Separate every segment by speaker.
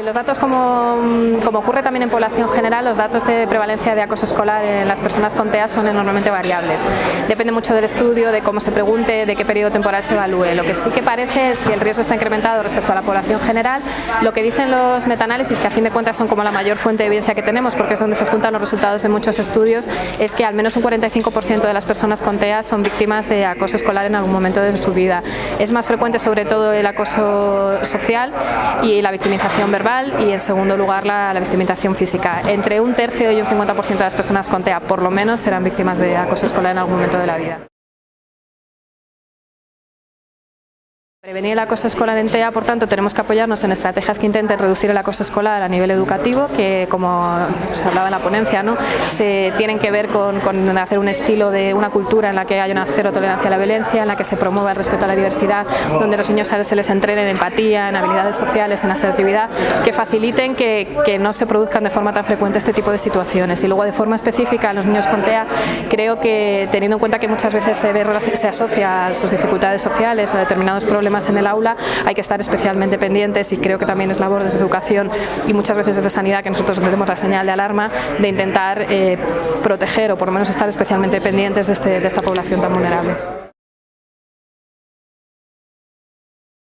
Speaker 1: Los datos, como, como, ocurre también en población general, los datos de prevalencia de acoso escolar en las personas con TEA son enormemente variables. Depende mucho del estudio, de cómo se pregunte, de qué periodo temporal se evalúe. Lo que sí que parece es que el riesgo está incrementado respecto a la población general. Lo que dicen los metaanálisis, que a fin de cuentas son como la mayor fuente de evidencia que tenemos, porque es donde se juntan los resultados de muchos estudios, es que al menos un 45% de las personas con TEA son víctimas de acoso escolar en algún momento de su vida. Es más frecuente sobre todo el acoso social y la victimización verbal y en segundo lugar la, la victimización física. Entre un tercio y un 50% de las personas con TEA por lo menos serán víctimas de acoso escolar en algún momento de la vida. Prevenir el acoso escolar en TEA, por tanto, tenemos que apoyarnos en estrategias que intenten reducir el acoso escolar a nivel educativo, que como se hablaba en la ponencia, ¿no? se tienen que ver con, hacer un estilo de una cultura en la que haya una cero tolerancia a la violencia, en la que se promueva el respeto a la diversidad, donde los niños se les entrene en empatía, en habilidades sociales, en asertividad, que faciliten que, no se produzcan de forma tan frecuente este tipo de situaciones. Y luego de forma específica a los niños con TEA, creo que teniendo en cuenta que muchas veces se, se asocia a sus dificultades sociales o determinados problemas en el aula, hay que estar especialmente pendientes y creo que también es labor desde educación y muchas veces desde sanidad que nosotros tenemos la señal de alarma de intentar eh, proteger o por lo menos estar especialmente pendientes de, este, de esta población tan vulnerable.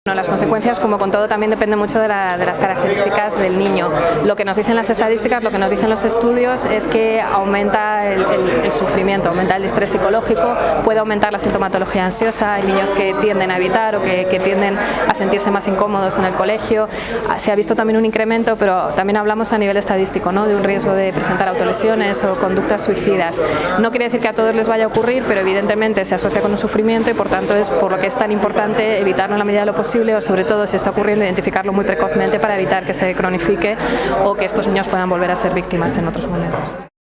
Speaker 1: Bueno, las consecuencias, como con todo, también dependen mucho de, la, de, las características del niño. Lo que nos dicen las estadísticas, lo que nos dicen los estudios es que aumenta el, el, el sufrimiento, aumenta el estrés psicológico, puede aumentar la sintomatología ansiosa, hay niños que tienden a evitar o que, tienden a sentirse más incómodos en el colegio. Se ha visto también un incremento, pero también hablamos a nivel estadístico, ¿no? de un riesgo de presentar autolesiones o conductas suicidas. No quiere decir que a todos les vaya a ocurrir, pero evidentemente se asocia con un sufrimiento y por tanto es por lo que es tan importante evitarlo en la medida de lo o sobre todo si está ocurriendo identificarlo muy precozmente para evitar que se cronifique o que estos niños puedan volver a ser víctimas en otros momentos.